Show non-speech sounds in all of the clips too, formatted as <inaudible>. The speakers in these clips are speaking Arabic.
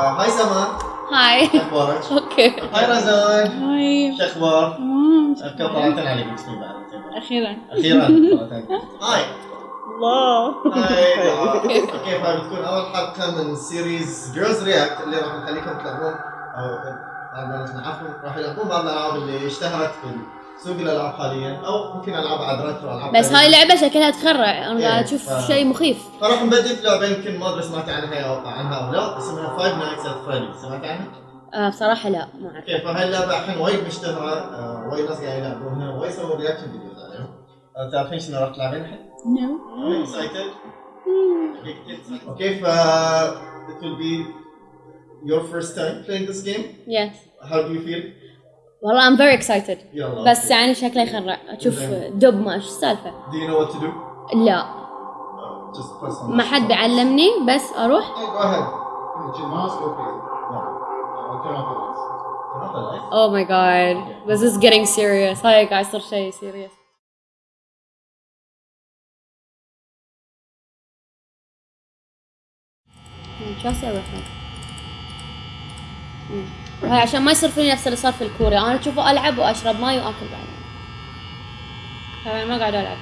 hi سما hi. أخبارك؟ okay. hi رزان hi. شو أخبار؟ كم طلعتين عليك أخيرا. أخيرا. <laughs> hi. الله. hi. <laughs> okay. فهاي بتكون أول حلقة من series Girls React اللي راح نخليكم تلعبون. أو بعد ما نعرفهم راح يلعبون بعض الألعاب اللي اشتهرت في سوق الالعاب حاليا أو ممكن ألعاب عاد retro العاب بس هاي. لعبة شكلها تخرع أنا قاعد أشوف إيه، ف- شيء مخيف. فراح نبدي في لعبة يمكن ما أدري سمعت عنها أو عنها أو لا اسمها Five Nights at Freddy سمعت عنها؟ آه بصراحة لا ما أعرف. okay فهاي اللعبة الحين وايد مشتهرة آه، وايد ناس قاعدين يلعبونها وايد يسوون reaction videos عليهم. آه، تعرفين شنو راح تلعبين الحين؟ no. excited okay ف it will be your first time playing this game. yes how do you feel? والله I'm very excited بس يعني شكله يخرع أشوف دب ما إيش السالفة. do know what to do? لا. ما حد بيعلمني بس أروح. oh my God this is getting serious. هاي قاعد يصير شيء serious. شو أسوي وهي عشان ما يصير فيني نفس اللي صار في الكوريا، أنا اشوفه ألعب وأشرب ماي وأكل بعد أنا ما قاعد ألعب.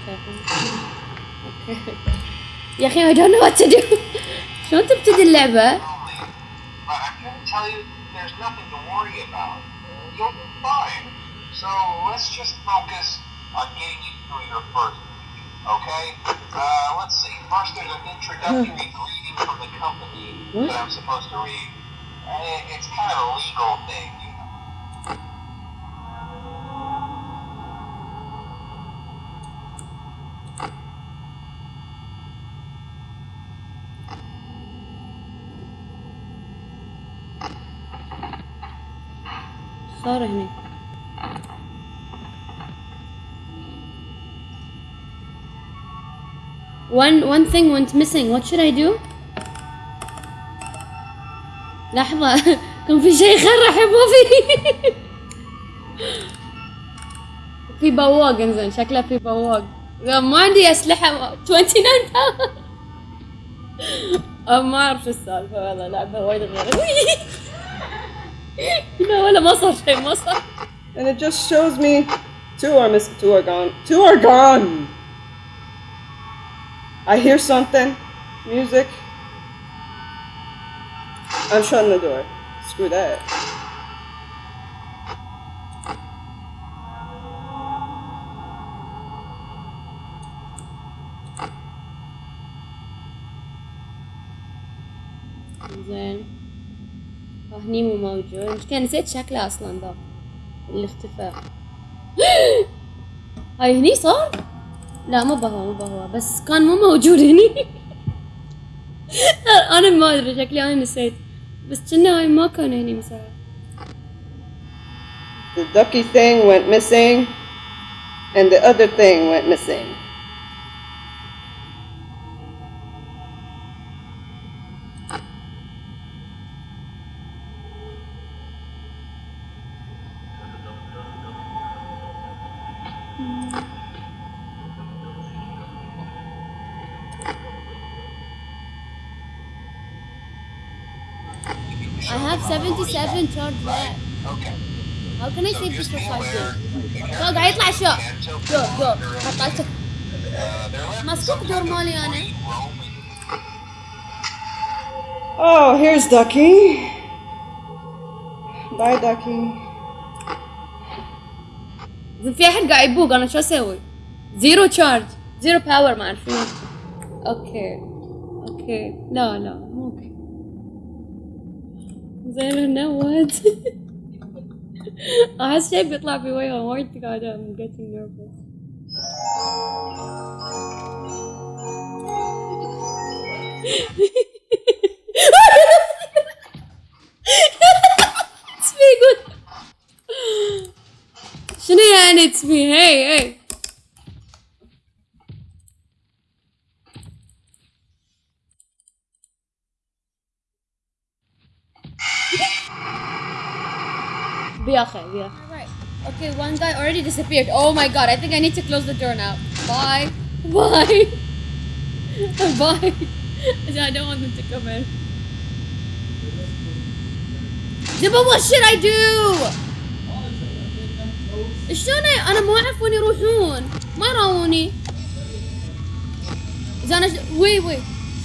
يا أخي I don't know what to شلون تبتدي اللعبة؟ Okay, uh, let's see. First, there's an introductory greeting from the company that I'm supposed to read. It's kind of a legal thing. You know? Sorry, honey. One one thing went missing. What should I do? لحظة <laughs> كان في شيء يخرع ما في في بواق انزين شكله في بواق ما عندي أسلحة 29 باور أه، ما أعرف شو السالفة والله لعبة وايد غير <laughs> لا ولا ما صار شيء ما صار And it just shows me two are missing, two are gone. Two are gone! I hear something. Music. I'm shutting the door. Screw that. زين. <gasps> هني مو موجود. المشكلة نسيت شكله أصلا ذا اللي اختفى هاي هني صار؟ لا مو بهو مو بهو بس كان مو موجود هني أنا ما ادري شكلي أنا نسيت بس كنا هاي ما كان هني مساعد The ducky thing went missing, and the other thing went missing. I have 77 charge left Okay. How can I So save this just for be 5 aware, days? the لا قاعد يطلع اشياء characters دور دور they're- حطيته uh, they're left مسكوك دور مالي انا roaming Oh, here's Ducky. Bye, Ducky. زين في احد قاعد يبوق انا شو اسوي؟ زيرو تشارج زيرو باور ما اعرف شنو اوكي اوكي لا لا مو اوكي زين هنا وات احس شيء بيطلع في وجهه وايد قاعدة I'm getting nervous It's me good شنو يعني اتس مي هي هي بياخي بياخي Okay, one guy already disappeared. Oh my god, I think I need to close the door now. Bye. <laughs> Bye. <laughs> Bye. <laughs> I don't want them to come in. زبا what should I do شلون أ- انا ما اعرف وين يروحون ما يراوني اذا انا ش- وي وي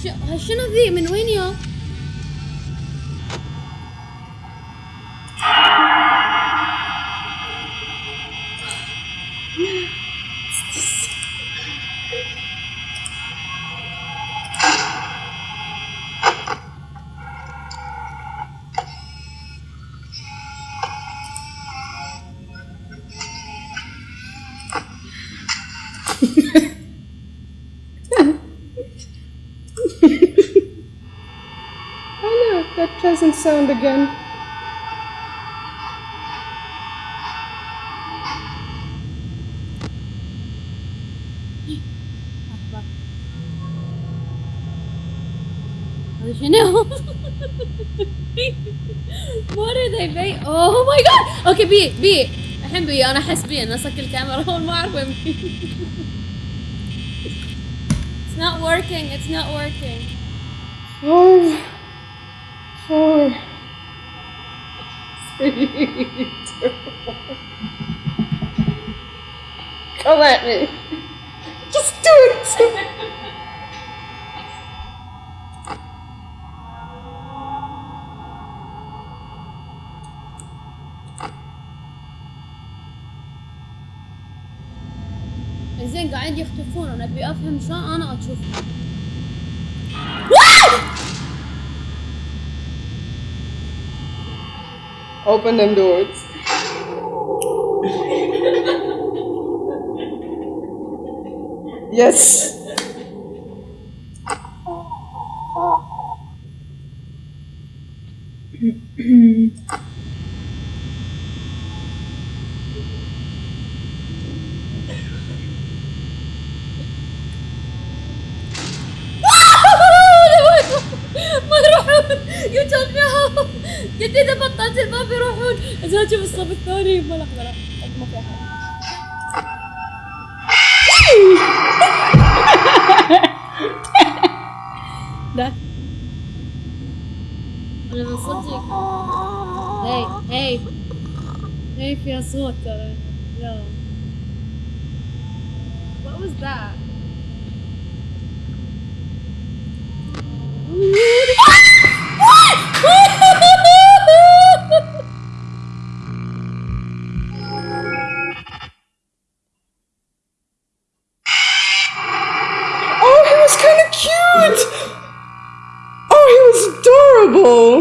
ش... ها شنو ذي من وين يا oh no, that pleasant sound again. Chanel. <laughs> what are they? Ba- oh my god! Okay, be it, be it. الحين بي أنا احس بي أنا اصك الكاميرا ما اعرف وين It's not working, it's not working. One. Come at me. Just do it. زين قاعد يختفون أنا أبي أفهم شلون أنا أشوفهم Open them doors. yes. ما يروحون يو مي قلت اذا بطلت الباب يروحون زين أشوف الصف الثاني ما لا ما في احد لا أنا من هي هي هي فيها صوت ترى لا What was that?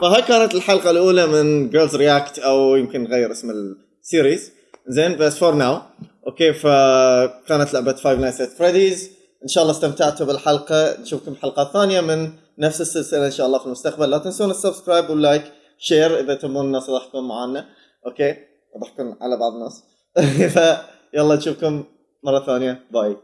فهاي كانت الحلقة الأولى من Girls React أو يمكن نغير اسم ال series زين بس for now okay فكانت لعبة Five Nights at Freddy's إن شاء الله استمتعتوا بالحلقة. نشوفكم حلقات ثانية من نفس السلسلة إن شاء الله في المستقبل. لا تنسون ال subscribe وال like share إذا تبون الناس يضحكون معانا okay؟ يضحكون على بعض الناس. <laughs> فيلا نشوفكم مرة ثانية. bye